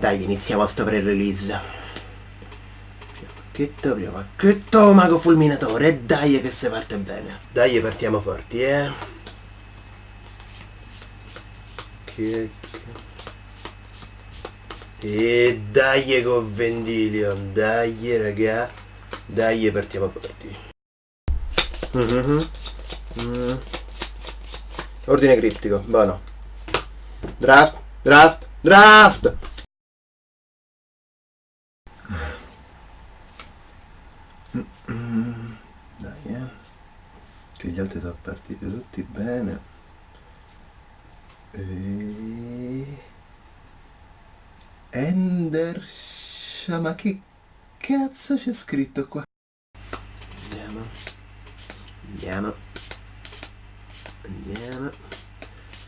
Dai, iniziamo sto pre-release. Pacchetto, primo pacchetto, mago fulminatore, dai che se parte bene. Dai, partiamo forti, eh. Che... E dai con Vendilion, dai raga, dai partiamo forti. Mm -hmm. mm. Ordine criptico, buono. Draft, draft, draft! Dai, eh. Che gli altri sono partiti tutti bene. E... Endersha, ma che cazzo c'è scritto qua? Andiamo. Andiamo. Andiamo.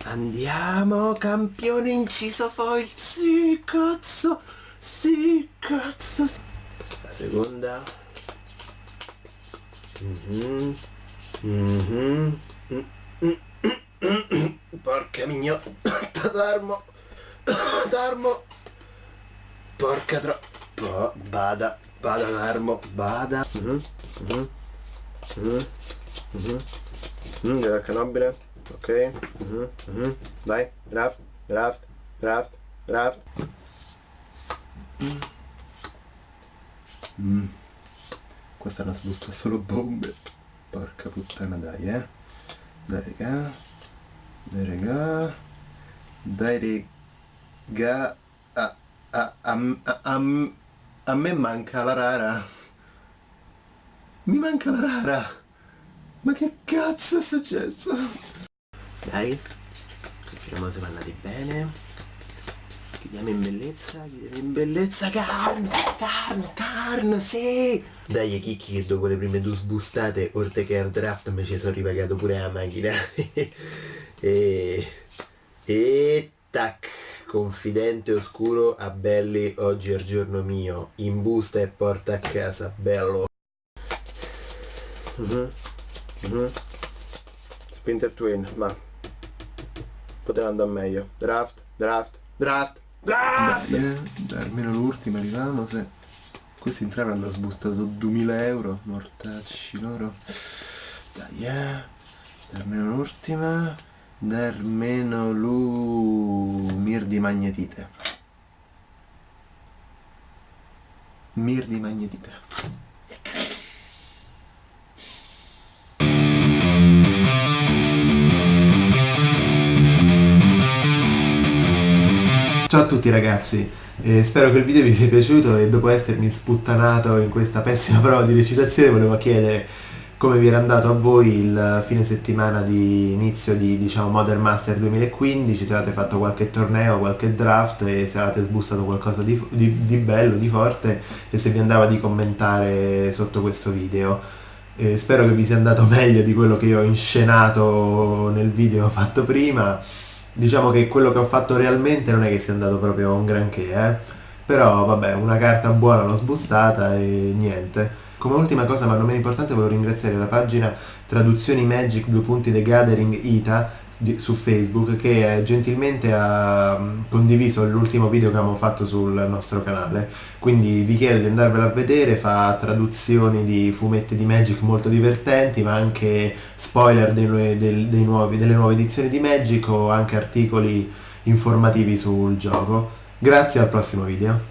Andiamo, campione inciso foil. Sì, cazzo. Sì, cazzo. La seconda. Mm -hmm. Mm -hmm. Porca mignotta d'armo. D'armo. Porca tro... Po bada. Bada d'armo. Bada. Mm. Mm. Mm. Mm, della canobile. Ok. Mm. Mm. Vai. Draft. Draft. Draft. Draft. Mm. Questa è sbusta solo bombe. Porca puttana dai eh. Dai raga. Dai raga. Dai raga. A, a, a, a, a me manca la rara. Mi manca la rara. Ma che cazzo è successo? Dai. Confiniamo se vanno di bene. Chiudiamo in bellezza, chiudiamo in bellezza, carno, carno, carno, sì! Dai chicchi che dopo le prime due sbustate, oltre che al draft, mi ci sono ripagato pure la macchina. e... e... tac! Confidente oscuro a belli, oggi è il giorno mio, in busta e porta a casa, bello. Mm -hmm. Mm -hmm. Spinter Twin, ma poteva andare meglio. Draft, draft, draft. Ah! Dai, eh, almeno l'ultima arriviamo se questi entrare hanno sbustato 2000 euro mortacci loro. Dai eh almeno l'ultima almeno lu mir di magnetite. Mir di magnetite Ciao a tutti ragazzi, eh, spero che il video vi sia piaciuto e dopo essermi sputtanato in questa pessima prova di recitazione volevo chiedere come vi era andato a voi il fine settimana di inizio di diciamo, Modern Master 2015, se avete fatto qualche torneo, qualche draft e se avete sbustato qualcosa di, di, di bello, di forte e se vi andava di commentare sotto questo video. Eh, spero che vi sia andato meglio di quello che io ho inscenato nel video fatto prima diciamo che quello che ho fatto realmente non è che sia andato proprio un granché, eh? Però vabbè, una carta buona l'ho sbustata e niente. Come ultima cosa, ma non meno importante, volevo ringraziare la pagina Traduzioni Magic 2 punti The Gathering Ita di, su Facebook che gentilmente ha mm, condiviso l'ultimo video che abbiamo fatto sul nostro canale. Quindi vi chiedo di andarvela a vedere fa traduzioni di fumetti di Magic molto divertenti ma anche spoiler dei, dei, dei nuovi, delle nuove edizioni di Magic o anche articoli informativi sul gioco. Grazie al prossimo video